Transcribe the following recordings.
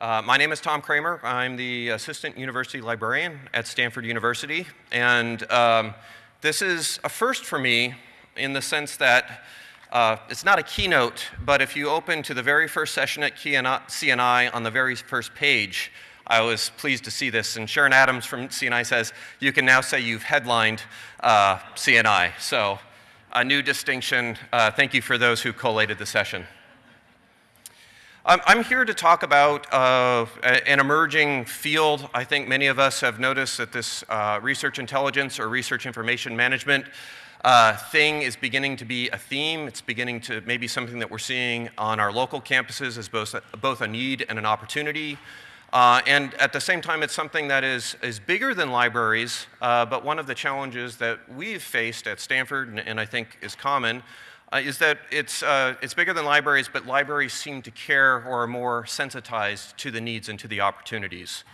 Uh, my name is Tom Cramer. I'm the Assistant University Librarian at Stanford University. And um, this is a first for me in the sense that uh, it's not a keynote, but if you open to the very first session at CNI on the very first page, I was pleased to see this. And Sharon Adams from CNI says, you can now say you've headlined uh, CNI. So a new distinction. Uh, thank you for those who collated the session. I'm here to talk about uh, an emerging field. I think many of us have noticed that this uh, research intelligence or research information management uh, thing is beginning to be a theme. It's beginning to maybe something that we're seeing on our local campuses as both, both a need and an opportunity. Uh, and at the same time, it's something that is, is bigger than libraries, uh, but one of the challenges that we've faced at Stanford, and, and I think is common, uh, is that it's, uh, it's bigger than libraries, but libraries seem to care or are more sensitized to the needs and to the opportunities.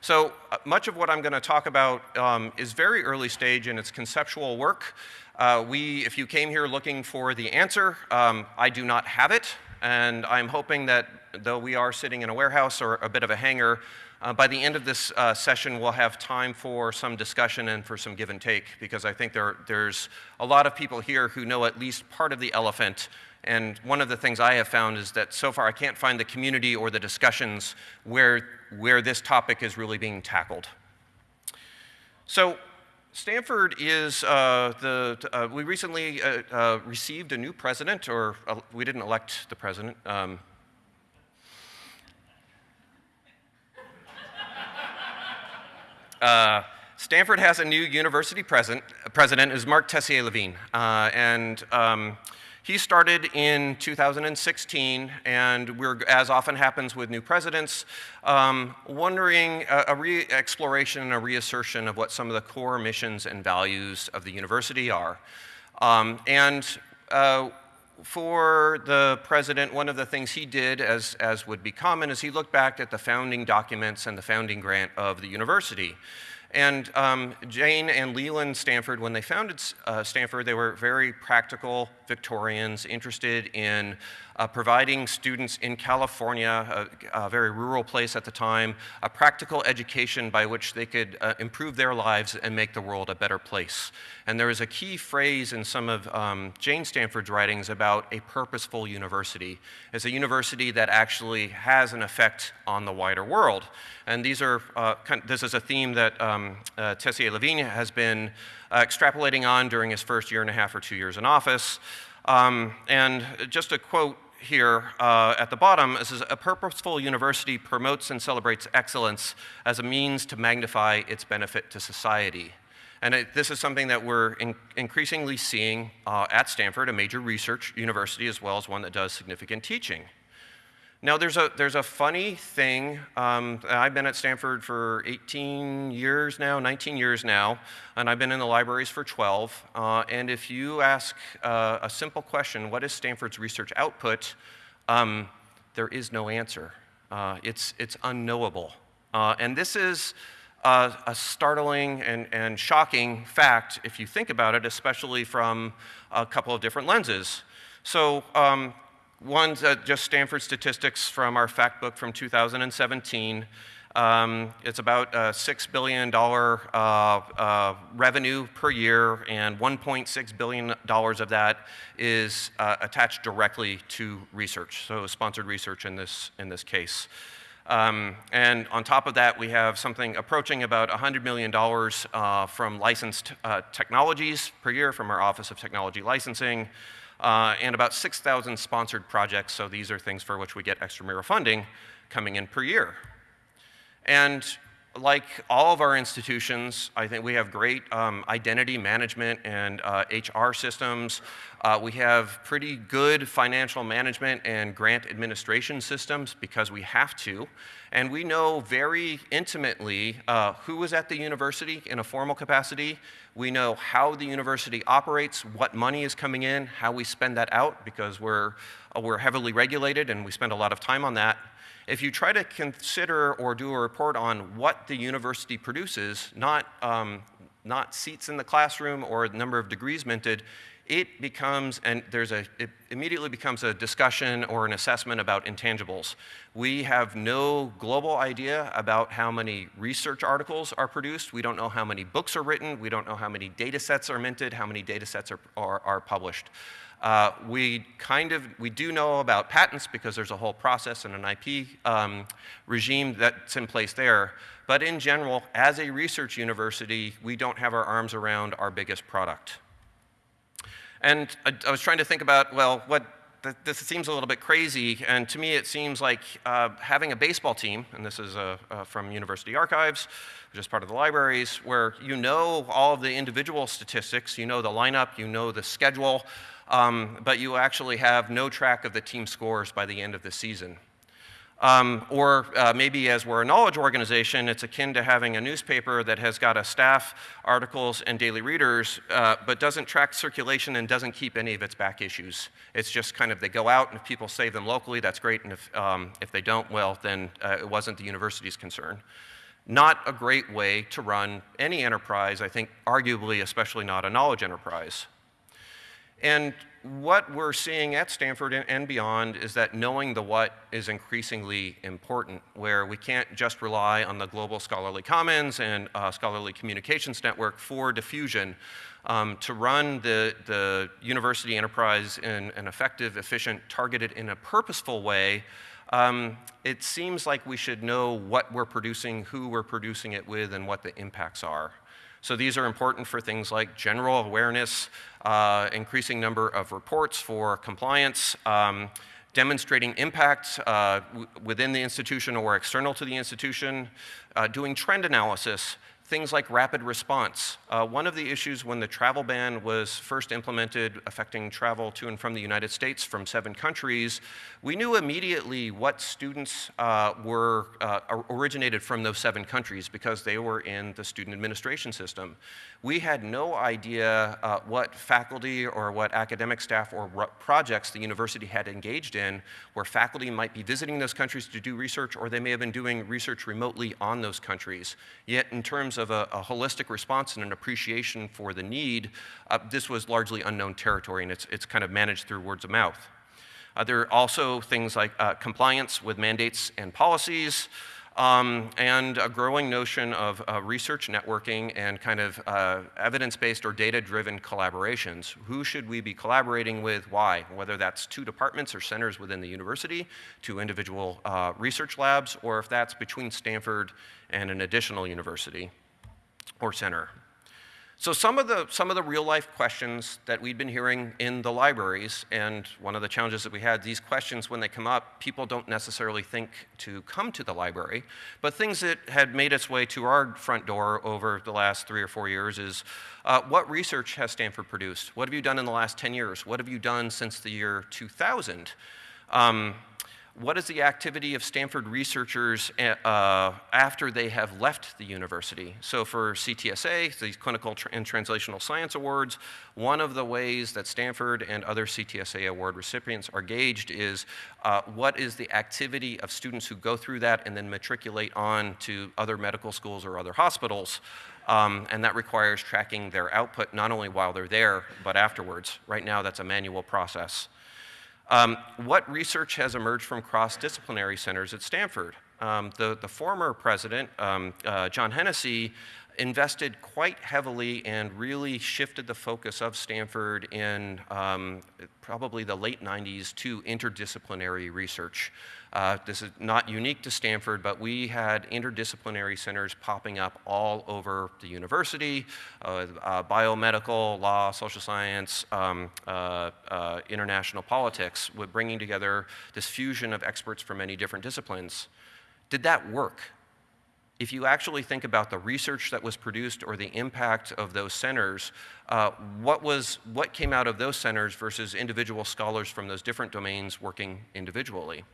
So uh, much of what I'm going to talk about um, is very early stage in its conceptual work. Uh, we, if you came here looking for the answer, um, I do not have it, and I'm hoping that though we are sitting in a warehouse or a bit of a hangar, uh, by the end of this uh, session, we'll have time for some discussion and for some give and take, because I think there, there's a lot of people here who know at least part of the elephant. And one of the things I have found is that so far I can't find the community or the discussions where, where this topic is really being tackled. So Stanford is uh, the, uh, we recently uh, uh received a new president, or we didn't elect the president. Um, Uh, Stanford has a new university president, president is Marc Tessier-Lavigne, uh, and um, he started in 2016, and we're, as often happens with new presidents, um, wondering a, a re-exploration and a reassertion of what some of the core missions and values of the university are. Um, and uh, for the president, one of the things he did, as, as would be common, is he looked back at the founding documents and the founding grant of the university. And um, Jane and Leland Stanford, when they founded uh, Stanford, they were very practical Victorians interested in uh, providing students in California, a, a, very rural place at the time, a practical education by which they could uh, improve their lives and make the world a better place. And there is a key phrase in some of um, Jane Stanford's writings about a purposeful university. It's a university that actually has an effect on the wider world. And these are, uh, this is a theme that um, uh, Tessier-Lavigne has been uh, extrapolating on during his first year and a half or two years in office. Um, and just a quote here uh, at the bottom, is a purposeful university promotes and celebrates excellence as a means to magnify its benefit to society. And it, this is something that we're in, increasingly seeing uh, at Stanford, a major research university, as well as one that does significant teaching. Now, there's a, there's a funny thing. Um, I've been at Stanford for 18 years now, 19 years now, and I've been in the libraries for 12. Uh, and if you ask uh, a simple question, what is Stanford's research output, um, there is no answer. Uh, it's, it's unknowable. Uh, and this is a, a startling and, and shocking fact if you think about it, especially from a couple of different lenses. So um, One's uh, just Stanford statistics from our fact book from 2017. Um, it's about a $6 billion uh, uh, revenue per year, and $1.6 billion of that is uh, attached directly to research, so sponsored research in this, in this case. Um, and on top of that, we have something approaching about $100 million uh, from licensed uh, technologies per year from our Office of Technology Licensing uh, and about 6,000 sponsored projects, so these are things for which we get extramural funding coming in per year. And like all of our institutions, I think we have great um, identity management and uh, HR systems. Uh, we have pretty good financial management and grant administration systems because we have to. And we know very intimately uh, who is at the university in a formal capacity. We know how the university operates, what money is coming in, how we spend that out because we're, uh, we're heavily regulated and we spend a lot of time on that. If you try to consider or do a report on what the university produces, not, um, not seats in the classroom or the number of degrees minted, it becomes, and there's a, it immediately becomes a discussion or an assessment about intangibles. We have no global idea about how many research articles are produced. We don't know how many books are written. We don't know how many data sets are minted, how many data sets are, are, are published. Uh, we kind of, we do know about patents because there's a whole process and an IP um, regime that's in place there. But in general, as a research university, we don't have our arms around our biggest product. And I, I was trying to think about, well, what this seems a little bit crazy, and to me it seems like uh, having a baseball team, and this is uh, uh, from University Archives, which is part of the libraries, where you know all of the individual statistics, you know the lineup, you know the schedule, um, but you actually have no track of the team scores by the end of the season. Um, or uh, maybe as we're a knowledge organization, it's akin to having a newspaper that has got a staff, articles, and daily readers, uh, but doesn't track circulation and doesn't keep any of its back issues. It's just kind of they go out, and if people save them locally, that's great, and if, um, if they don't, well, then uh, it wasn't the university's concern. Not a great way to run any enterprise, I think, arguably, especially not a knowledge enterprise. And what we're seeing at Stanford and beyond is that knowing the what is increasingly important, where we can't just rely on the global scholarly commons and uh, scholarly communications network for diffusion. Um, to run the, the university enterprise in an effective, efficient, targeted in a purposeful way, um, it seems like we should know what we're producing, who we're producing it with, and what the impacts are. So these are important for things like general awareness, uh, increasing number of reports for compliance, um, demonstrating impact uh, within the institution or external to the institution, uh, doing trend analysis, things like rapid response. Uh, one of the issues when the travel ban was first implemented affecting travel to and from the United States from seven countries, we knew immediately what students uh, were uh, originated from those seven countries because they were in the student administration system. We had no idea uh, what faculty or what academic staff or projects the university had engaged in where faculty might be visiting those countries to do research or they may have been doing research remotely on those countries. Yet in terms of a, a holistic response and an appreciation for the need, uh, this was largely unknown territory, and it's, it's kind of managed through words of mouth. Uh, there are also things like uh, compliance with mandates and policies, um, and a growing notion of uh, research networking and kind of uh, evidence-based or data-driven collaborations. Who should we be collaborating with? Why? Whether that's two departments or centers within the university, two individual uh, research labs, or if that's between Stanford and an additional university or center. So some of the, some of the real life questions that we'd been hearing in the libraries, and one of the challenges that we had, these questions when they come up, people don't necessarily think to come to the library, but things that had made its way to our front door over the last three or four years is, uh, what research has Stanford produced? What have you done in the last 10 years? What have you done since the year 2000? Um, what is the activity of Stanford researchers eh, uh, after they have left the university? So for CTSA, these Clinical and Translational Science Awards, one of the ways that Stanford and other CTSA award recipients are gauged is uh, what is the activity of students who go through that and then matriculate on to other medical schools or other hospitals. Um, and that requires tracking their output not only while they're there, but afterwards. Right now, that's a manual process. Um, what research has emerged from cross-disciplinary centers at Stanford? Um, the, the, former president, um, uh, John Hennessy, invested quite heavily and really shifted the focus of Stanford in um, probably the late 90s to interdisciplinary research. Uh, this is not unique to Stanford, but we had interdisciplinary centers popping up all over the university, uh, uh, biomedical, law, social science, um, uh, uh, international politics, with bringing together this fusion of experts from many different disciplines. Did that work? If you actually think about the research that was produced or the impact of those centers, uh, what, was, what came out of those centers versus individual scholars from those different domains working individually?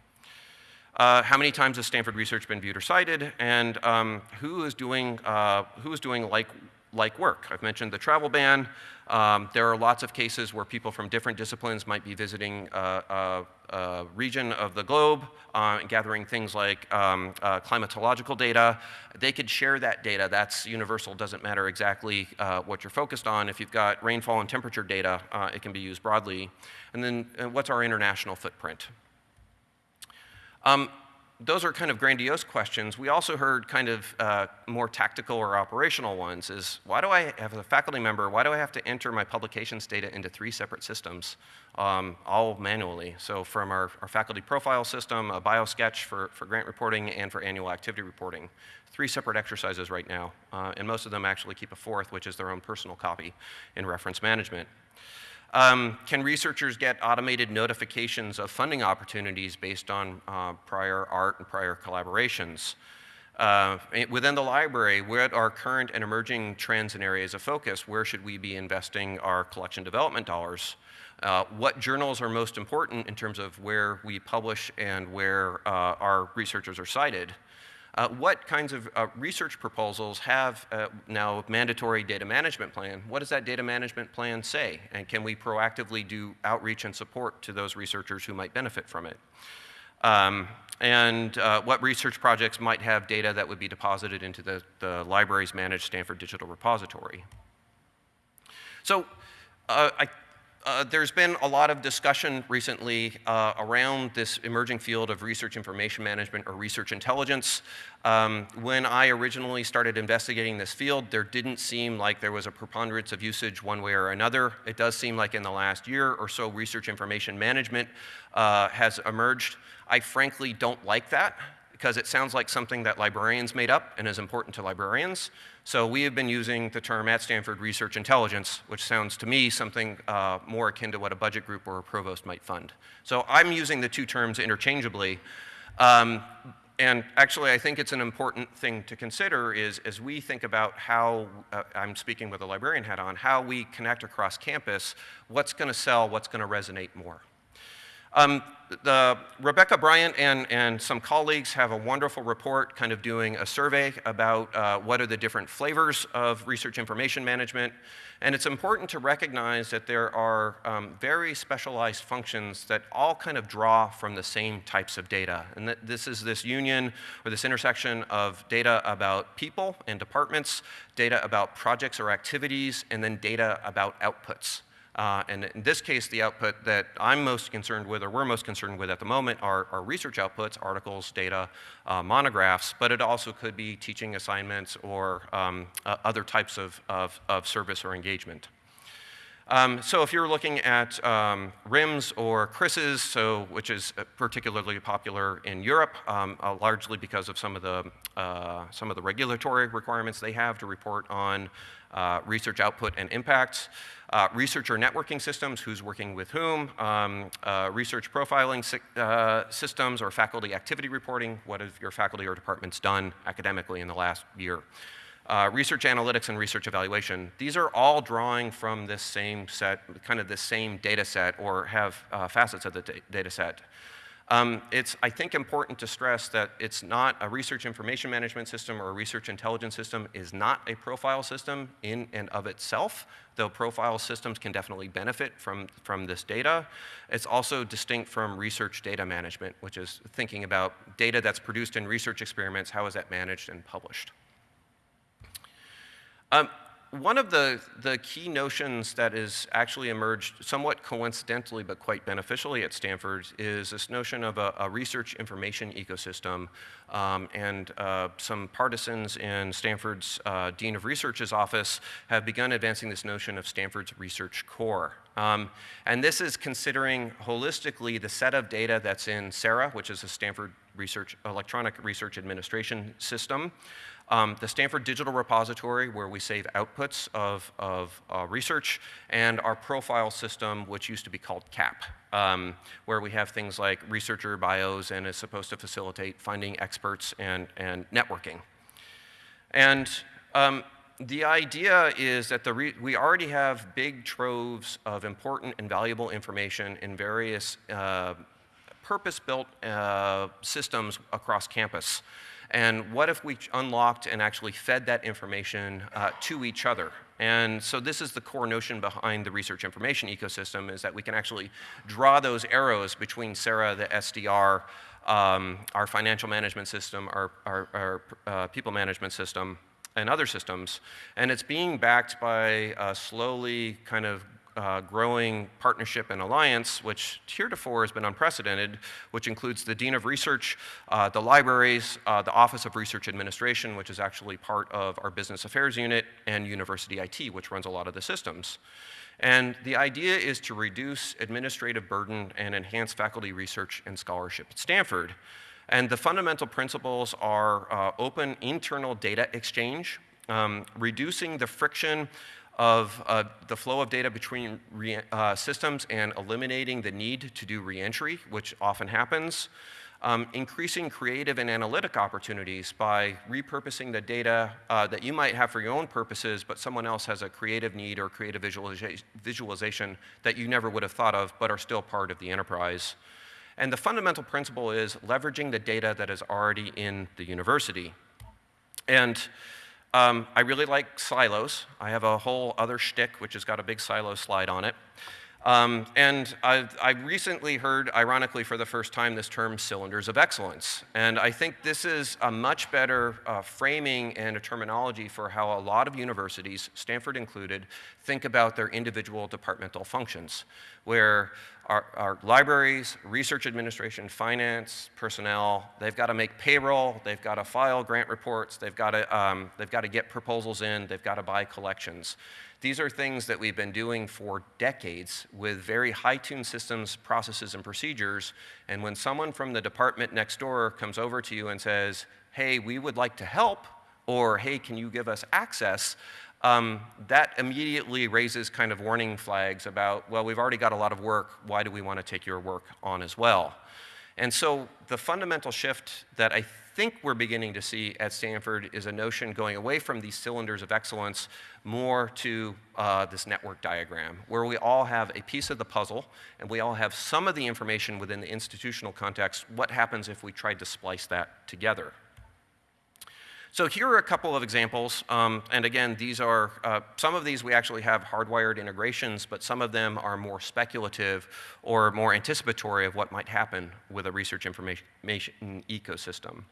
Uh, how many times has Stanford research been viewed or cited, and um, who is doing, uh, who is doing like, like work. I've mentioned the travel ban. Um, there are lots of cases where people from different disciplines might be visiting a, a, a region of the globe uh, and gathering things like um, uh, climatological data. They could share that data. That's universal, doesn't matter exactly uh, what you're focused on. If you've got rainfall and temperature data, uh, it can be used broadly. And then uh, what's our international footprint? Um, those are kind of grandiose questions. We also heard kind of uh, more tactical or operational ones is, why do I, have a faculty member, why do I have to enter my publications data into three separate systems, um, all manually? So from our, our, faculty profile system, a biosketch for, for grant reporting and for annual activity reporting. Three separate exercises right now, uh, and most of them actually keep a fourth, which is their own personal copy in reference management. Um, can researchers get automated notifications of funding opportunities based on uh, prior art and prior collaborations? Uh, within the library, what are current and emerging trends and areas of focus? Where should we be investing our collection development dollars? Uh, what journals are most important in terms of where we publish and where uh, our researchers are cited? Uh, what kinds of uh, research proposals have uh, now mandatory data management plan? What does that data management plan say? And can we proactively do outreach and support to those researchers who might benefit from it? Um, and uh, what research projects might have data that would be deposited into the, the library's managed Stanford Digital Repository? So uh, I uh, there's been a lot of discussion recently uh, around this emerging field of research information management or research intelligence. Um, when I originally started investigating this field, there didn't seem like there was a preponderance of usage one way or another. It does seem like in the last year or so, research information management uh, has emerged. I frankly don't like that because it sounds like something that librarians made up and is important to librarians. So we have been using the term at Stanford research intelligence, which sounds to me something uh, more akin to what a budget group or a provost might fund. So I'm using the two terms interchangeably. Um, and actually, I think it's an important thing to consider is as we think about how, uh, I'm speaking with a librarian hat on, how we connect across campus, what's going to sell, what's going to resonate more. Um, the, Rebecca Bryant and, and some colleagues have a wonderful report kind of doing a survey about uh, what are the different flavors of research information management. And it's important to recognize that there are um, very specialized functions that all kind of draw from the same types of data. And that this is this union or this intersection of data about people and departments, data about projects or activities, and then data about outputs. Uh, and in this case, the output that I'm most concerned with, or we're most concerned with at the moment, are, are research outputs, articles, data, uh, monographs, but it also could be teaching assignments or um, uh, other types of, of, of, service or engagement. Um, so if you're looking at um, RIMS or CRISs, so, which is uh, particularly popular in Europe, um, uh, largely because of some of, the, uh, some of the regulatory requirements they have to report on uh, research output and impacts, uh, researcher networking systems, who's working with whom, um, uh, research profiling si systems or faculty activity reporting, what have your faculty or departments done academically in the last year. Uh, research analytics and research evaluation. These are all drawing from this same set, kind of the same data set or have uh, facets of the data set. Um, it's, I think, important to stress that it's not a research information management system or a research intelligence system is not a profile system in and of itself, though profile systems can definitely benefit from, from this data. It's also distinct from research data management, which is thinking about data that's produced in research experiments, how is that managed and published. Um, one of the, the key notions that has actually emerged somewhat coincidentally but quite beneficially at Stanford is this notion of a, a research information ecosystem. Um, and uh, some partisans in Stanford's uh, Dean of Research's office have begun advancing this notion of Stanford's research core. Um, and this is considering holistically the set of data that's in SeRA, which is a Stanford Research, Electronic Research Administration system. Um, the Stanford Digital Repository, where we save outputs of, of uh, research, and our profile system, which used to be called CAP, um, where we have things like researcher bios and is supposed to facilitate finding experts and, and networking. And um, the idea is that the we already have big troves of important and valuable information in various uh, purpose-built uh, systems across campus. And what if we unlocked and actually fed that information uh, to each other? And so this is the core notion behind the research information ecosystem is that we can actually draw those arrows between SeRA, the SDR, um, our financial management system, our, our, our uh, people management system, and other systems. And it's being backed by a slowly kind of uh, growing partnership and alliance, which heretofore has been unprecedented, which includes the Dean of Research, uh, the libraries, uh, the Office of Research Administration, which is actually part of our Business Affairs Unit, and University IT, which runs a lot of the systems. And the idea is to reduce administrative burden and enhance faculty research and scholarship at Stanford. And the fundamental principles are uh, open internal data exchange, um, reducing the friction of uh, the flow of data between uh, systems and eliminating the need to do reentry, which often happens. Um, increasing creative and analytic opportunities by repurposing the data uh, that you might have for your own purposes, but someone else has a creative need or creative visualiza visualization that you never would have thought of, but are still part of the enterprise. And the fundamental principle is leveraging the data that is already in the university. And um, I really like silos. I have a whole other shtick, which has got a big silo slide on it. Um, and I, I, recently heard, ironically for the first time, this term cylinders of excellence. And I think this is a much better uh, framing and a terminology for how a lot of universities, Stanford included, think about their individual departmental functions, where our, our libraries, research administration, finance, personnel, they've got to make payroll, they've got to file grant reports, they've got to, um, they've got to get proposals in, they've got to buy collections. These are things that we've been doing for decades with very high-tuned systems, processes, and procedures. And when someone from the department next door comes over to you and says, hey, we would like to help, or hey, can you give us access, um, that immediately raises kind of warning flags about, well, we've already got a lot of work, why do we want to take your work on as well? And so the fundamental shift that I think we're beginning to see at Stanford is a notion going away from these cylinders of excellence more to uh, this network diagram, where we all have a piece of the puzzle and we all have some of the information within the institutional context. What happens if we tried to splice that together? So here are a couple of examples, um, and again, these are, uh, some of these we actually have hardwired integrations, but some of them are more speculative or more anticipatory of what might happen with a research information ecosystem.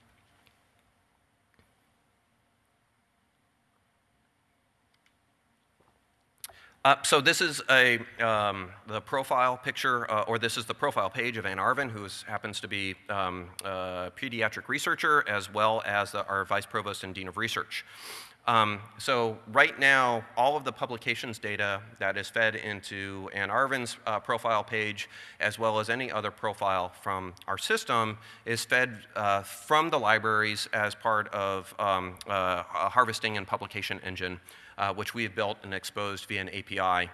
Uh, so this is a, um, the profile picture, uh, or this is the profile page of Ann Arvin, who happens to be um, a pediatric researcher, as well as the, our Vice Provost and Dean of Research. Um, so right now, all of the publications data that is fed into Ann Arvin's uh, profile page, as well as any other profile from our system, is fed uh, from the libraries as part of um, uh, a harvesting and publication engine uh, which we have built and exposed via an API.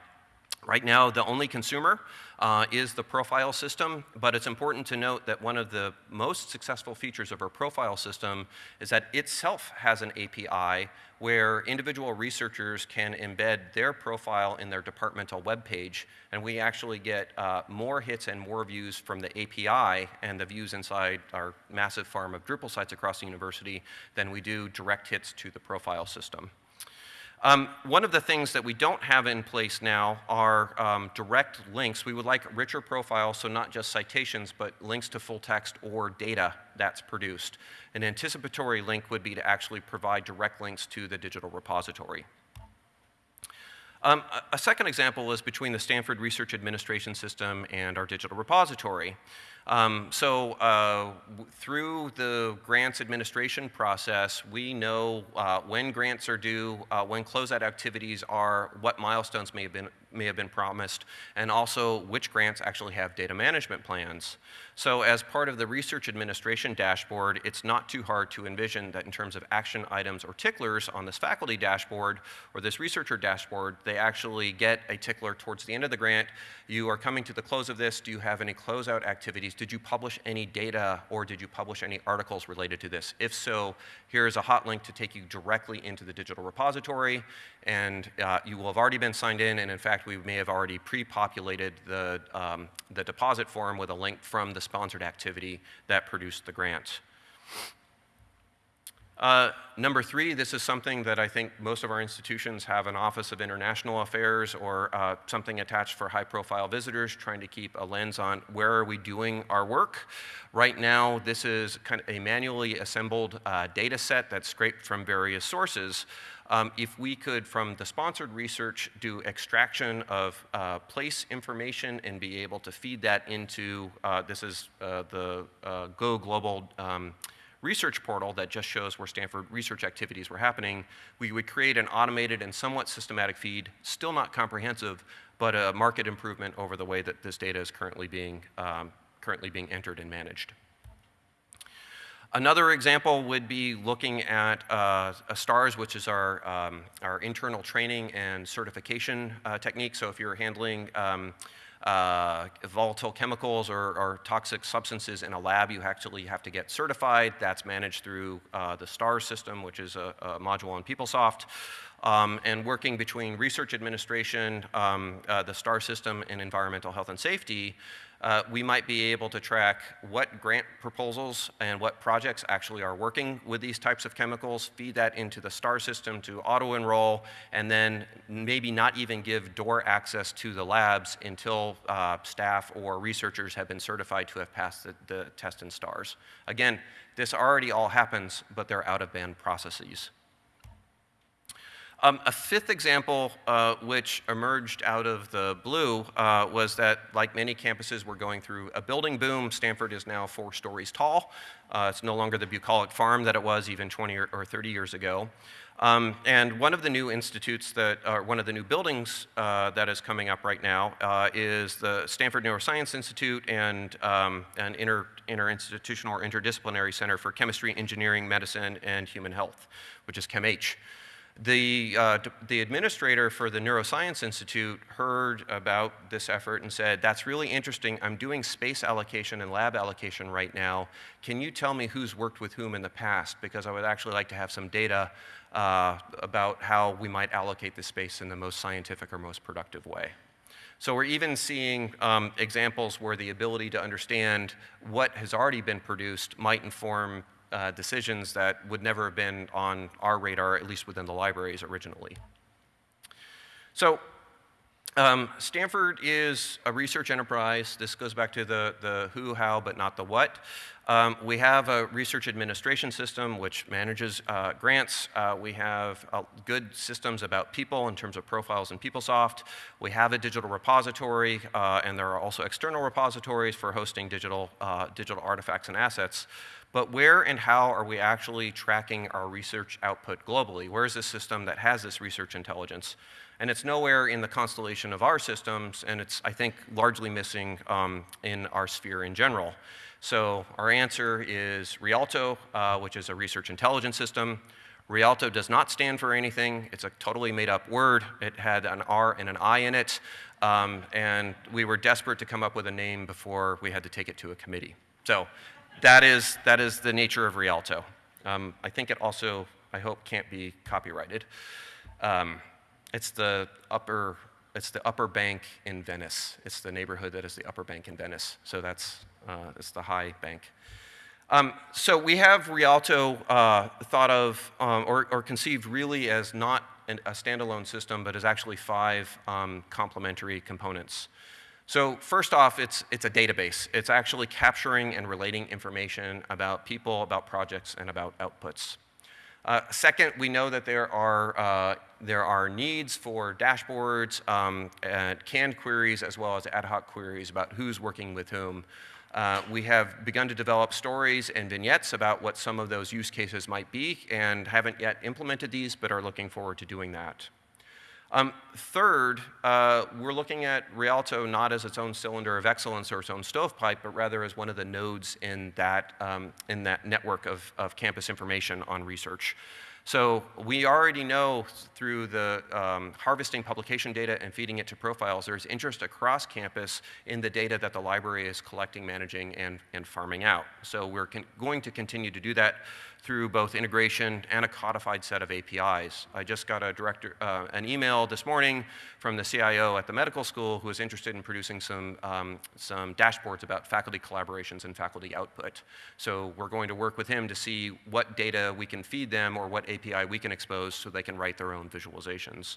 Right now, the only consumer uh, is the profile system, but it's important to note that one of the most successful features of our profile system is that itself has an API where individual researchers can embed their profile in their departmental web page, and we actually get uh, more hits and more views from the API and the views inside our massive farm of Drupal sites across the university than we do direct hits to the profile system. Um, one of the things that we don't have in place now are um, direct links. We would like richer profiles, so not just citations, but links to full text or data that's produced. An anticipatory link would be to actually provide direct links to the digital repository. Um, a second example is between the Stanford Research Administration System and our digital repository. Um, so uh, through the grants administration process, we know uh, when grants are due, uh, when closeout activities are, what milestones may have been may have been promised, and also which grants actually have data management plans. So as part of the research administration dashboard, it's not too hard to envision that in terms of action items or ticklers on this faculty dashboard or this researcher dashboard, they actually get a tickler towards the end of the grant. You are coming to the close of this. Do you have any closeout activities? Did you publish any data or did you publish any articles related to this? If so, here is a hot link to take you directly into the digital repository and uh, you will have already been signed in, and in fact, we may have already pre-populated the, um, the deposit form with a link from the sponsored activity that produced the grant. Uh, number three, this is something that I think most of our institutions have an Office of International Affairs or uh, something attached for high profile visitors, trying to keep a lens on where are we doing our work. Right now, this is kind of a manually assembled uh, data set that's scraped from various sources. Um, if we could, from the sponsored research, do extraction of uh, place information and be able to feed that into, uh, this is uh, the uh, Go Global um, research portal that just shows where Stanford research activities were happening, we would create an automated and somewhat systematic feed, still not comprehensive, but a market improvement over the way that this data is currently being, um, currently being entered and managed. Another example would be looking at uh, STARS, which is our, um, our internal training and certification uh, technique. So if you're handling um, uh, volatile chemicals or, or, toxic substances in a lab, you actually have to get certified. That's managed through uh, the STARS system, which is a, a module on PeopleSoft. Um, and working between research administration, um, uh, the STAR system, and environmental health and safety, uh, we might be able to track what grant proposals and what projects actually are working with these types of chemicals, feed that into the STAR system to auto-enroll, and then maybe not even give door access to the labs until uh, staff or researchers have been certified to have passed the, the test in STARS. Again, this already all happens, but they're out-of-band processes. Um, a fifth example, uh, which emerged out of the blue, uh, was that, like many campuses, we're going through a building boom. Stanford is now four stories tall. Uh, it's no longer the bucolic farm that it was even 20 or, or 30 years ago. Um, and one of the new institutes that, or one of the new buildings uh, that is coming up right now uh, is the Stanford Neuroscience Institute and um, an inter, interinstitutional or interdisciplinary center for chemistry, engineering, medicine, and human health, which is ChemH. The, uh, the administrator for the Neuroscience Institute heard about this effort and said, that's really interesting. I'm doing space allocation and lab allocation right now. Can you tell me who's worked with whom in the past? Because I would actually like to have some data uh, about how we might allocate the space in the most scientific or most productive way. So we're even seeing um, examples where the ability to understand what has already been produced might inform uh, decisions that would never have been on our radar, at least within the libraries originally. So um, Stanford is a research enterprise. This goes back to the, the who, how, but not the what. Um, we have a research administration system which manages uh, grants. Uh, we have uh, good systems about people in terms of profiles in PeopleSoft. We have a digital repository, uh, and there are also external repositories for hosting digital, uh, digital artifacts and assets. But where and how are we actually tracking our research output globally? Where is this system that has this research intelligence? And it's nowhere in the constellation of our systems, and it's, I think, largely missing um, in our sphere in general. So our answer is Rialto, uh, which is a research intelligence system. Rialto does not stand for anything. It's a totally made up word. It had an R and an I in it. Um, and we were desperate to come up with a name before we had to take it to a committee. So that is, that is the nature of Rialto. Um, I think it also, I hope, can't be copyrighted. Um, it's the upper, it's the upper bank in Venice. It's the neighborhood that is the upper bank in Venice. So that's, uh, it's the high bank. Um, so we have Rialto uh, thought of um, or, or, conceived really as not an, a standalone system, but as actually five um, complementary components. So first off, it's, it's a database. It's actually capturing and relating information about people, about projects, and about outputs. Uh, second, we know that there are, uh, there are needs for dashboards, um, and canned queries, as well as ad hoc queries about who's working with whom. Uh, we have begun to develop stories and vignettes about what some of those use cases might be and haven't yet implemented these, but are looking forward to doing that. Um, third, uh, we're looking at Rialto not as its own cylinder of excellence or its own stovepipe, but rather as one of the nodes in that, um, in that network of, of campus information on research. So we already know through the um, harvesting publication data and feeding it to profiles, there's interest across campus in the data that the library is collecting, managing, and, and farming out. So we're going to continue to do that through both integration and a codified set of APIs. I just got a director, uh, an email this morning from the CIO at the medical school who is interested in producing some, um, some dashboards about faculty collaborations and faculty output. So we're going to work with him to see what data we can feed them or what API we can expose so they can write their own visualizations.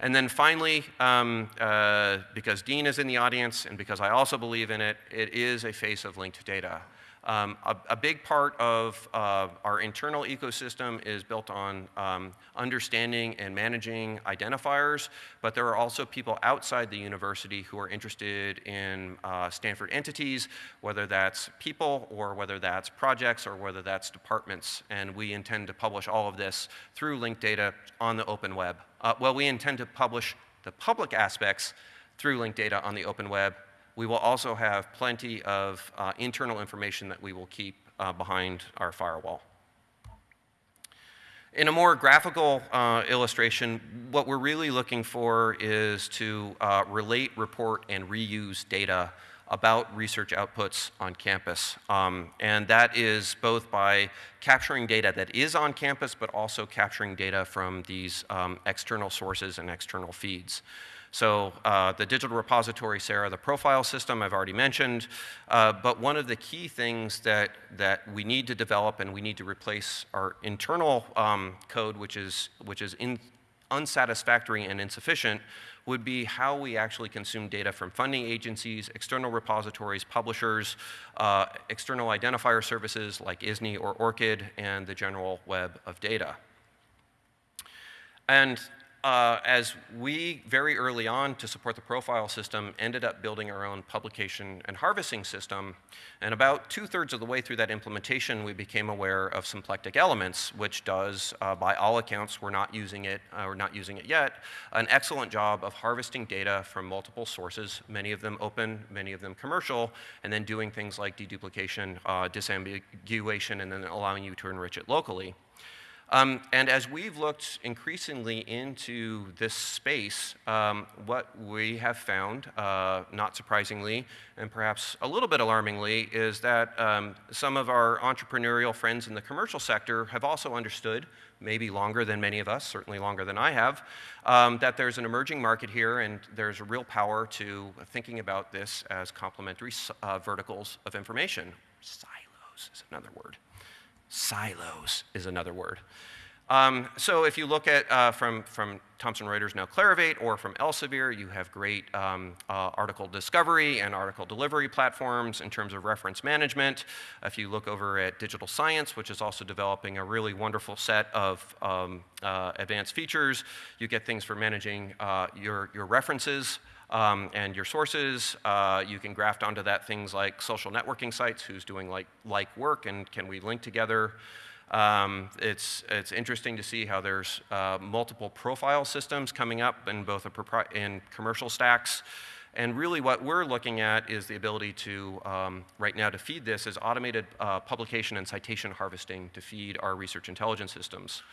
And then finally, um, uh, because Dean is in the audience and because I also believe in it, it is a face of linked data. Um, a, a, big part of uh, our internal ecosystem is built on um, understanding and managing identifiers, but there are also people outside the university who are interested in uh, Stanford entities, whether that's people or whether that's projects or whether that's departments. And we intend to publish all of this through linked data on the open web. Uh, well, we intend to publish the public aspects through linked data on the open web we will also have plenty of uh, internal information that we will keep uh, behind our firewall. In a more graphical uh, illustration, what we're really looking for is to uh, relate, report, and reuse data about research outputs on campus. Um, and that is both by capturing data that is on campus, but also capturing data from these um, external sources and external feeds. So uh, the digital repository, SeRA, the profile system I've already mentioned, uh, but one of the key things that, that we need to develop and we need to replace our internal um, code, which is, which is in, unsatisfactory and insufficient, would be how we actually consume data from funding agencies, external repositories, publishers, uh, external identifier services like ISNI or ORCID, and the general web of data. And uh, as we very early on to support the profile system ended up building our own publication and harvesting system, and about two-thirds of the way through that implementation, we became aware of symplectic elements, which does, uh, by all accounts, we're not using it, uh, we're not using it yet, an excellent job of harvesting data from multiple sources, many of them open, many of them commercial, and then doing things like deduplication, uh, disambiguation, and then allowing you to enrich it locally. Um, and as we've looked increasingly into this space, um, what we have found, uh, not surprisingly, and perhaps a little bit alarmingly, is that um, some of our entrepreneurial friends in the commercial sector have also understood, maybe longer than many of us, certainly longer than I have, um, that there's an emerging market here and there's a real power to thinking about this as complementary uh, verticals of information. Silos is another word. Silos is another word. Um, so if you look at uh, from, from Thomson Reuters now Clarivate or from Elsevier, you have great um, uh, article discovery and article delivery platforms in terms of reference management. If you look over at Digital Science, which is also developing a really wonderful set of um, uh, advanced features, you get things for managing uh, your, your references um, and your sources. Uh, you can graft onto that things like social networking sites, who's doing like, like work, and can we link together. Um, it's, it's interesting to see how there's uh, multiple profile systems coming up in both a in commercial stacks. And really what we're looking at is the ability to, um, right now to feed this is automated uh, publication and citation harvesting to feed our research intelligence systems.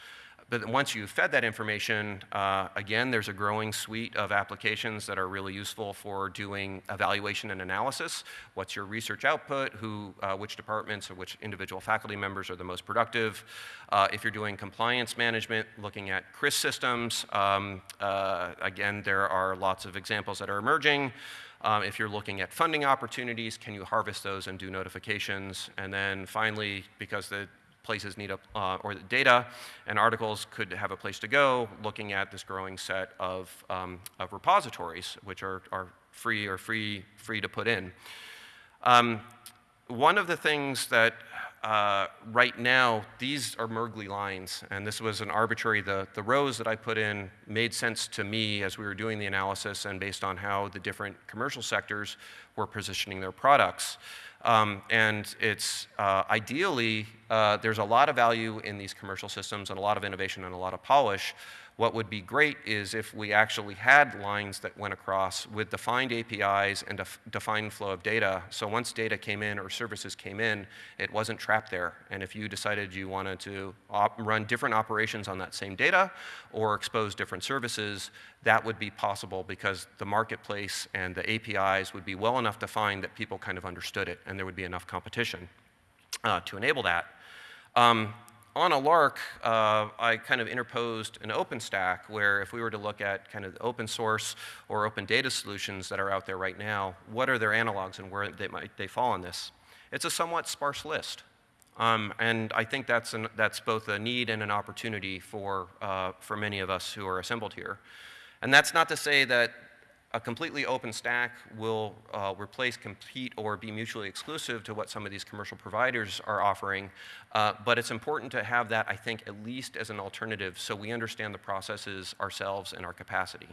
But once you've fed that information, uh, again, there's a growing suite of applications that are really useful for doing evaluation and analysis. What's your research output? Who, uh, which departments or which individual faculty members are the most productive? Uh, if you're doing compliance management, looking at CRIS systems, um, uh, again, there are lots of examples that are emerging. Um, if you're looking at funding opportunities, can you harvest those and do notifications? And then finally, because the places need a, uh, or the data and articles could have a place to go looking at this growing set of, um, of repositories which are, are free or free, free to put in. Um, one of the things that uh, right now, these are Mergly lines, and this was an arbitrary, the, the rows that I put in made sense to me as we were doing the analysis and based on how the different commercial sectors were positioning their products. Um, and it's uh, ideally, uh, there's a lot of value in these commercial systems and a lot of innovation and a lot of polish. What would be great is if we actually had lines that went across with defined APIs and a defined flow of data. So once data came in or services came in, it wasn't trapped there. And if you decided you wanted to run different operations on that same data or expose different services, that would be possible because the marketplace and the APIs would be well enough defined that people kind of understood it and there would be enough competition uh, to enable that. Um, on a lark, uh, I kind of interposed an OpenStack where if we were to look at kind of open source or open data solutions that are out there right now, what are their analogs and where they might they fall in this? It's a somewhat sparse list. Um, and I think that's, an, that's both a need and an opportunity for, uh, for many of us who are assembled here. And that's not to say that a completely open stack will uh, replace, compete, or be mutually exclusive to what some of these commercial providers are offering. Uh, but it's important to have that, I think, at least as an alternative so we understand the processes ourselves and our capacity.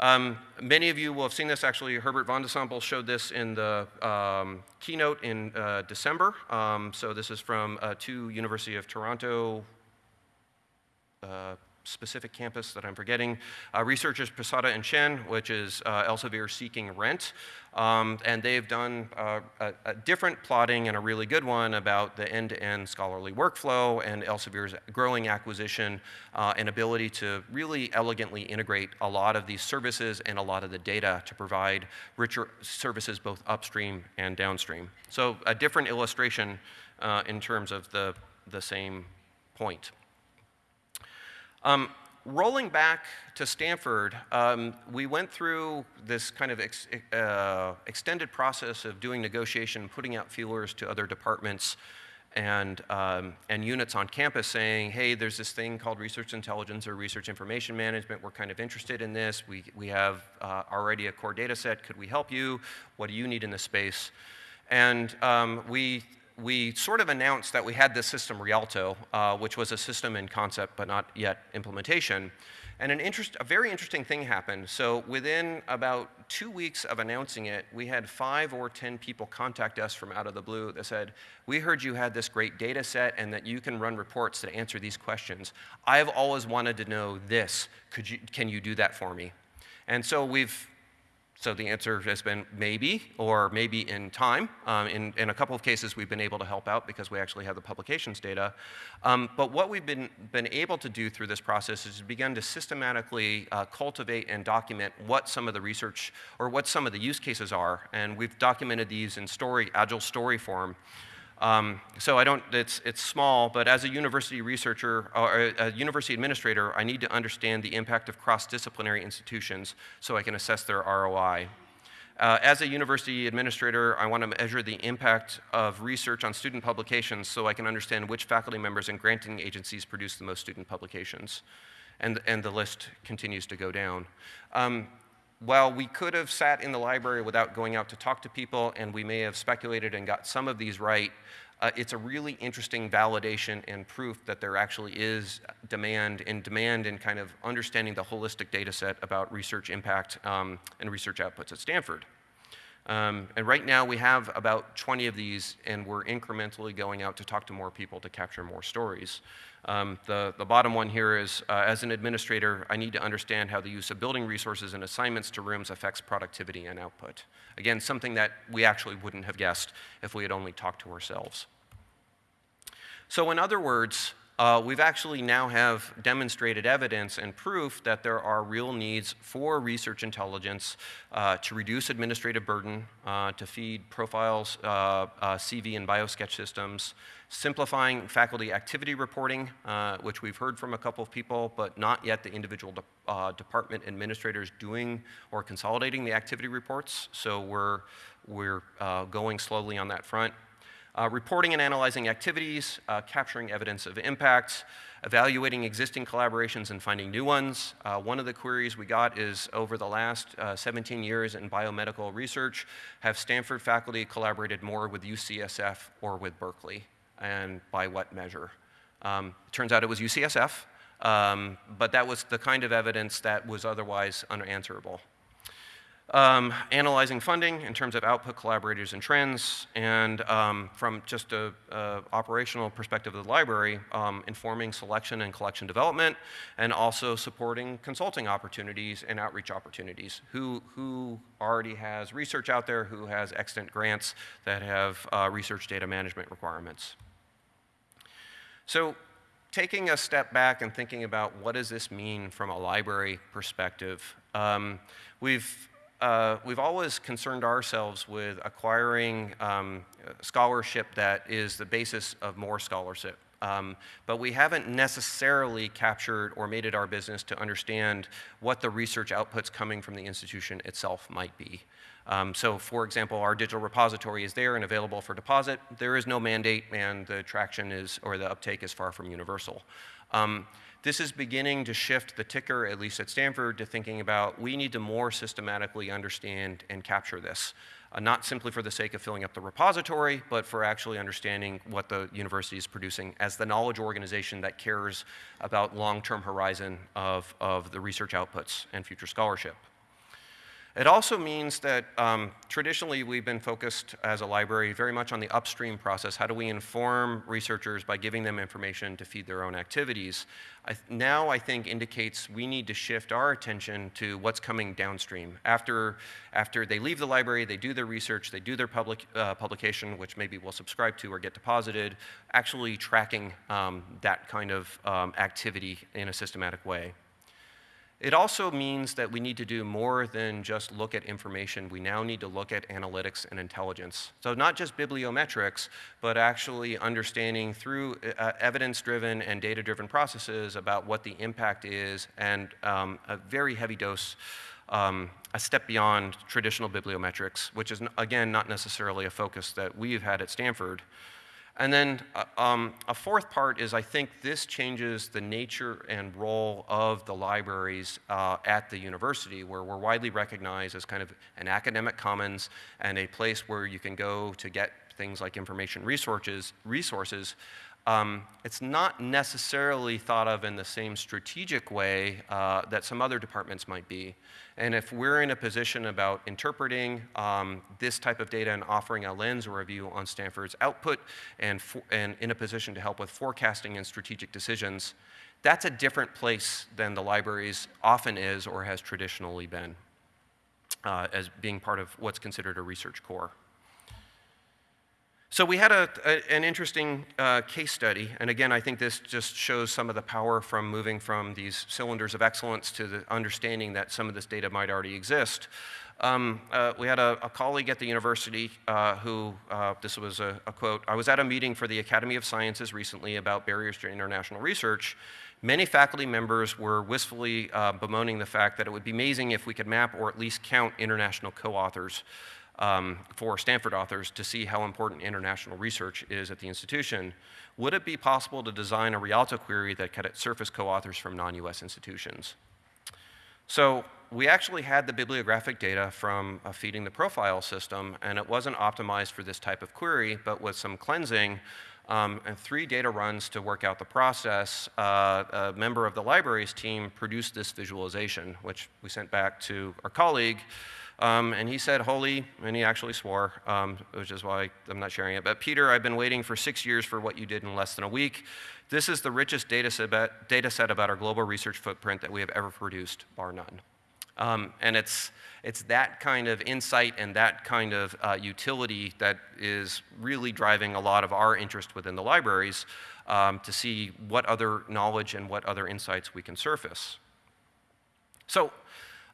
Um, many of you will have seen this. Actually, Herbert van de Sompel showed this in the um, keynote in uh, December. Um, so this is from uh, two University of Toronto uh, specific campus that I'm forgetting. Uh, researchers Posada and Chen, which is uh, Elsevier seeking rent. Um, and they've done uh, a, a, different plotting and a really good one about the end-to-end -end scholarly workflow and Elsevier's growing acquisition uh, and ability to really elegantly integrate a lot of these services and a lot of the data to provide richer services both upstream and downstream. So a different illustration uh, in terms of the, the same point. Um, rolling back to Stanford, um, we went through this kind of ex uh, extended process of doing negotiation, putting out feelers to other departments and, um, and units on campus saying, hey, there's this thing called research intelligence or research information management. We're kind of interested in this. We, we have uh, already a core data set. Could we help you? What do you need in this space? And um, we we sort of announced that we had this system, Rialto, uh, which was a system in concept but not yet implementation. And an interest, a very interesting thing happened. So within about two weeks of announcing it, we had five or 10 people contact us from out of the blue that said, we heard you had this great data set and that you can run reports that answer these questions. I've always wanted to know this. Could you, can you do that for me? And so we've so the answer has been maybe, or maybe in time. Um, in, in, a couple of cases, we've been able to help out because we actually have the publications data. Um, but what we've been, been able to do through this process is begin to systematically uh, cultivate and document what some of the research, or what some of the use cases are. And we've documented these in story, agile story form. Um, so I don't, it's, it's small, but as a university researcher or a, a university administrator, I need to understand the impact of cross-disciplinary institutions so I can assess their ROI. Uh, as a university administrator, I want to measure the impact of research on student publications so I can understand which faculty members and granting agencies produce the most student publications. And, and the list continues to go down. Um, while we could have sat in the library without going out to talk to people, and we may have speculated and got some of these right, uh, it's a really interesting validation and proof that there actually is demand and demand in kind of understanding the holistic data set about research impact um, and research outputs at Stanford. Um, and right now we have about 20 of these and we're incrementally going out to talk to more people to capture more stories. Um, the, the bottom one here is, uh, as an administrator, I need to understand how the use of building resources and assignments to rooms affects productivity and output. Again, something that we actually wouldn't have guessed if we had only talked to ourselves. So in other words, uh, we've actually now have demonstrated evidence and proof that there are real needs for research intelligence uh, to reduce administrative burden, uh, to feed profiles, uh, uh, CV and biosketch systems, simplifying faculty activity reporting, uh, which we've heard from a couple of people, but not yet the individual de department administrators doing or consolidating the activity reports. So we're, we're going slowly on that front. Uh, reporting and analyzing activities, uh, capturing evidence of impacts, evaluating existing collaborations and finding new ones. Uh, one of the queries we got is over the last uh, 17 years in biomedical research, have Stanford faculty collaborated more with UCSF or with Berkeley, and by what measure? Um, turns out it was UCSF, um, but that was the kind of evidence that was otherwise unanswerable. um, analyzing funding in terms of output collaborators and trends, and um, from just a, a, operational perspective of the library, um, informing selection and collection development, and also supporting consulting opportunities and outreach opportunities. Who, who already has research out there, who has extant grants that have uh, research data management requirements. So taking a step back and thinking about what does this mean from a library perspective, um, we've uh, we've always concerned ourselves with acquiring um, scholarship that is the basis of more scholarship. Um, but we haven't necessarily captured or made it our business to understand what the research outputs coming from the institution itself might be. Um, so for example, our digital repository is there and available for deposit. There is no mandate and the traction is, or the uptake is far from universal. Um, this is beginning to shift the ticker, at least at Stanford, to thinking about we need to more systematically understand and capture this. Uh, not simply for the sake of filling up the repository, but for actually understanding what the university is producing as the knowledge organization that cares about long-term horizon of, of the research outputs and future scholarship. It also means that um, traditionally we've been focused as a library very much on the upstream process. How do we inform researchers by giving them information to feed their own activities? I now I think indicates we need to shift our attention to what's coming downstream. After, after they leave the library, they do their research, they do their public, uh, publication, which maybe we'll subscribe to or get deposited, actually tracking um, that kind of um, activity in a systematic way. It also means that we need to do more than just look at information. We now need to look at analytics and intelligence. So not just bibliometrics, but actually understanding through uh, evidence-driven and data-driven processes about what the impact is and um, a very heavy dose um, a step beyond traditional bibliometrics, which is, again, not necessarily a focus that we've had at Stanford. And then uh, um, a fourth part is I think this changes the nature and role of the libraries uh, at the university, where we're widely recognized as kind of an academic commons and a place where you can go to get things like information resources, resources um, it's not necessarily thought of in the same strategic way uh, that some other departments might be. And if we're in a position about interpreting um, this type of data and offering a lens or a view on Stanford's output and, and in a position to help with forecasting and strategic decisions, that's a different place than the libraries often is or has traditionally been uh, as being part of what's considered a research core. So we had a, a, an interesting uh, case study, and again, I think this just shows some of the power from moving from these cylinders of excellence to the understanding that some of this data might already exist. Um, uh, we had a, a, colleague at the university uh, who, uh, this was a, quote, I was at a meeting for the Academy of Sciences recently about barriers to international research. Many faculty members were wistfully uh, bemoaning the fact that it would be amazing if we could map or at least count international co-authors um, for Stanford authors to see how important international research is at the institution, would it be possible to design a Rialto query that could surface co-authors from non-US institutions? So we actually had the bibliographic data from feeding the profile system, and it wasn't optimized for this type of query, but with some cleansing um, and three data runs to work out the process, uh, a member of the library's team produced this visualization, which we sent back to our colleague, um, and he said, holy, and he actually swore, um, which is why I'm not sharing it. But Peter, I've been waiting for six years for what you did in less than a week. This is the richest data set, data set about our global research footprint that we have ever produced, bar none. Um, and it's, it's that kind of insight and that kind of uh, utility that is really driving a lot of our interest within the libraries um, to see what other knowledge and what other insights we can surface. So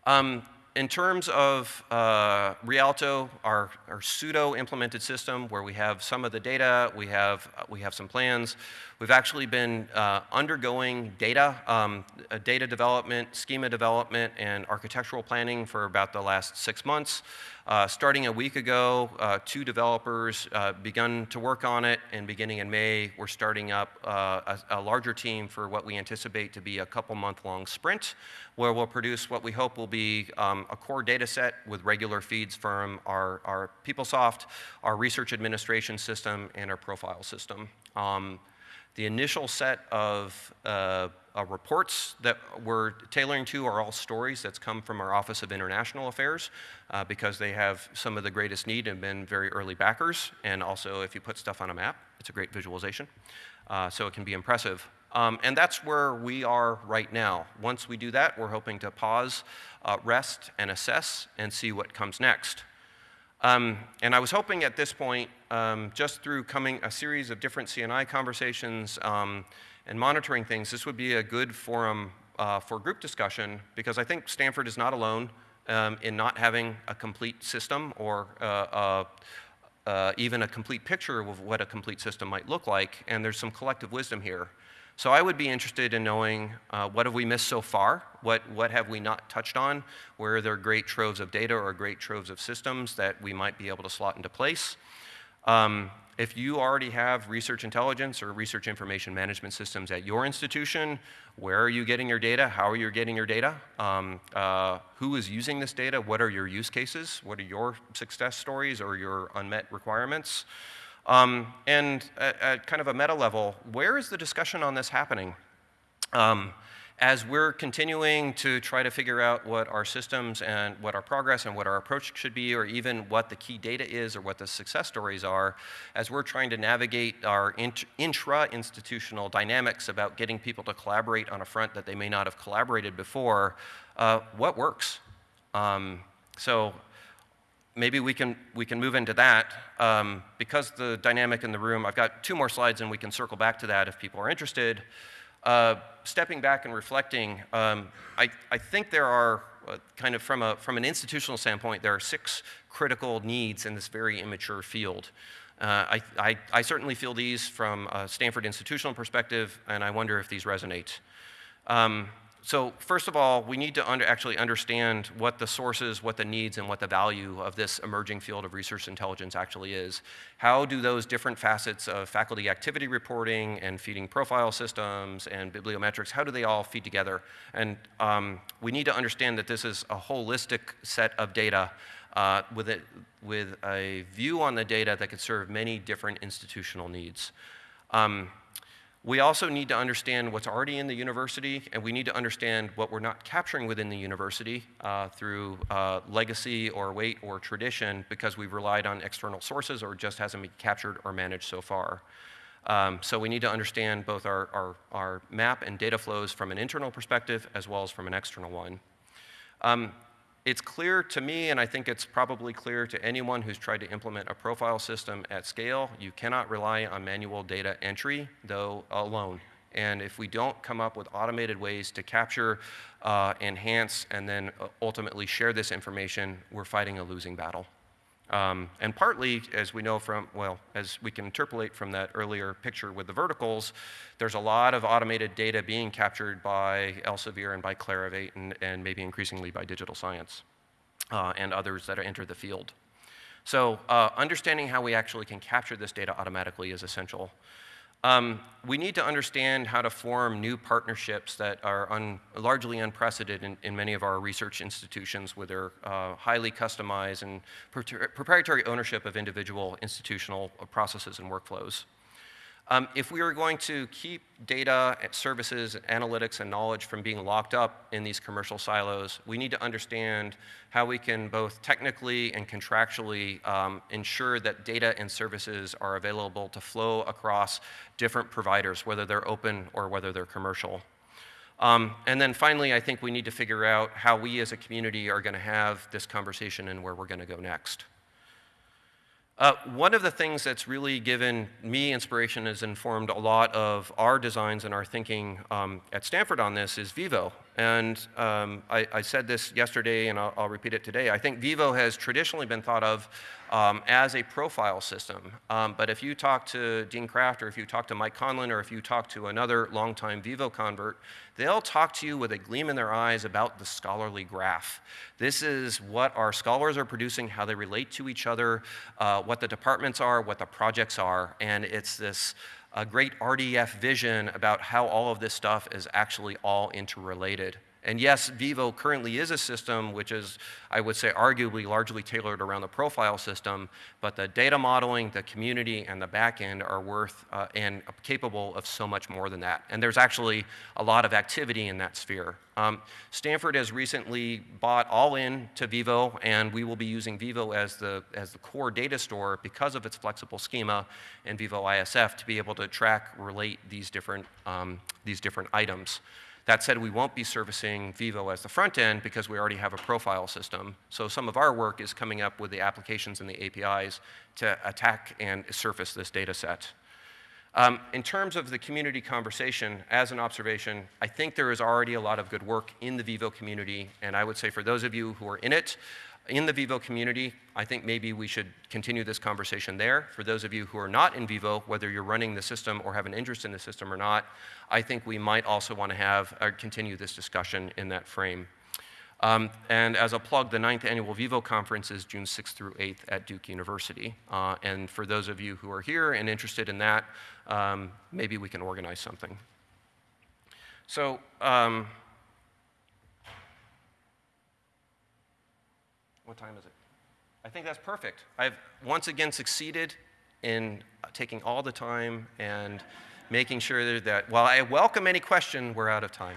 um, in terms of uh, Rialto, our, our pseudo implemented system where we have some of the data, we have, we have some plans, we've actually been uh, undergoing data, um, data development, schema development, and architectural planning for about the last six months. Uh, starting a week ago, uh, two developers uh, begun to work on it, and beginning in May, we're starting up uh, a, a, larger team for what we anticipate to be a couple month long sprint, where we'll produce what we hope will be um, a core data set with regular feeds from our, our PeopleSoft, our research administration system, and our profile system. Um, the initial set of, uh, uh, reports that we're tailoring to are all stories that's come from our Office of International Affairs uh, because they have some of the greatest need and been very early backers. And also, if you put stuff on a map, it's a great visualization. Uh, so it can be impressive. Um, and that's where we are right now. Once we do that, we're hoping to pause, uh, rest, and assess and see what comes next. Um, and I was hoping at this point, um, just through coming a series of different CNI conversations um, and monitoring things, this would be a good forum uh, for group discussion because I think Stanford is not alone um, in not having a complete system or uh, uh, even a complete picture of what a complete system might look like, and there's some collective wisdom here. So I would be interested in knowing uh, what have we missed so far? What, what have we not touched on? Where are there great troves of data or great troves of systems that we might be able to slot into place? Um, if you already have research intelligence or research information management systems at your institution, where are you getting your data? How are you getting your data? Um, uh, who is using this data? What are your use cases? What are your success stories or your unmet requirements? Um, and at, at, kind of a meta level, where is the discussion on this happening? Um, as we're continuing to try to figure out what our systems and what our progress and what our approach should be, or even what the key data is or what the success stories are, as we're trying to navigate our int intra-institutional dynamics about getting people to collaborate on a front that they may not have collaborated before, uh, what works? Um, so maybe we can, we can move into that. Um, because the dynamic in the room, I've got two more slides and we can circle back to that if people are interested. Uh, stepping back and reflecting, um, I, I think there are uh, kind of from, a, from an institutional standpoint, there are six critical needs in this very immature field. Uh, I, I, I, certainly feel these from a Stanford institutional perspective, and I wonder if these resonate. Um, so first of all, we need to under, actually understand what the sources, what the needs, and what the value of this emerging field of research intelligence actually is. How do those different facets of faculty activity reporting and feeding profile systems and bibliometrics, how do they all feed together? And um, we need to understand that this is a holistic set of data uh, with, a, with a view on the data that could serve many different institutional needs. Um, we also need to understand what's already in the university, and we need to understand what we're not capturing within the university uh, through uh, legacy or weight or tradition because we've relied on external sources or just hasn't been captured or managed so far. Um, so we need to understand both our, our, our, map and data flows from an internal perspective as well as from an external one. Um, it's clear to me, and I think it's probably clear to anyone who's tried to implement a profile system at scale, you cannot rely on manual data entry, though alone. And if we don't come up with automated ways to capture, uh, enhance, and then uh, ultimately share this information, we're fighting a losing battle. Um, and partly, as we know from, well, as we can interpolate from that earlier picture with the verticals, there's a lot of automated data being captured by Elsevier and by Clarivate and, and maybe increasingly by digital science uh, and others that enter the field. So uh, understanding how we actually can capture this data automatically is essential. Um, we need to understand how to form new partnerships that are un largely unprecedented in, in, many of our research institutions with their uh, highly customized and proprietary ownership of individual institutional processes and workflows. Um, if we are going to keep data, services, analytics, and knowledge from being locked up in these commercial silos, we need to understand how we can both technically and contractually um, ensure that data and services are available to flow across different providers, whether they're open or whether they're commercial. Um, and then finally, I think we need to figure out how we as a community are going to have this conversation and where we're going to go next. Uh, one of the things that's really given me inspiration has informed a lot of our designs and our thinking um, at Stanford on this is Vivo. And um, I, I, said this yesterday, and I'll, I'll, repeat it today. I think Vivo has traditionally been thought of um, as a profile system. Um, but if you talk to Dean Krafft, or if you talk to Mike Conlon, or if you talk to another longtime Vivo convert, they'll talk to you with a gleam in their eyes about the scholarly graph. This is what our scholars are producing, how they relate to each other, uh, what the departments are, what the projects are, and it's this a great RDF vision about how all of this stuff is actually all interrelated. And yes, Vivo currently is a system which is, I would say, arguably largely tailored around the profile system, but the data modeling, the community, and the backend are worth uh, and capable of so much more than that. And there's actually a lot of activity in that sphere. Um, Stanford has recently bought all in to Vivo, and we will be using Vivo as the, as the core data store because of its flexible schema and Vivo ISF to be able to track, relate these different, um, these different items. That said, we won't be servicing Vivo as the front end because we already have a profile system. So some of our work is coming up with the applications and the APIs to attack and surface this data set. Um, in terms of the community conversation, as an observation, I think there is already a lot of good work in the Vivo community, and I would say for those of you who are in it, in the Vivo community, I think maybe we should continue this conversation there. For those of you who are not in Vivo, whether you're running the system or have an interest in the system or not, I think we might also want to have, or continue this discussion in that frame. Um, and as a plug, the ninth annual Vivo conference is June 6th through 8th at Duke University. Uh, and for those of you who are here and interested in that, um, maybe we can organize something. So, um, what time is it? I think that's perfect. I've once again succeeded in taking all the time and making sure that while I welcome any question, we're out of time.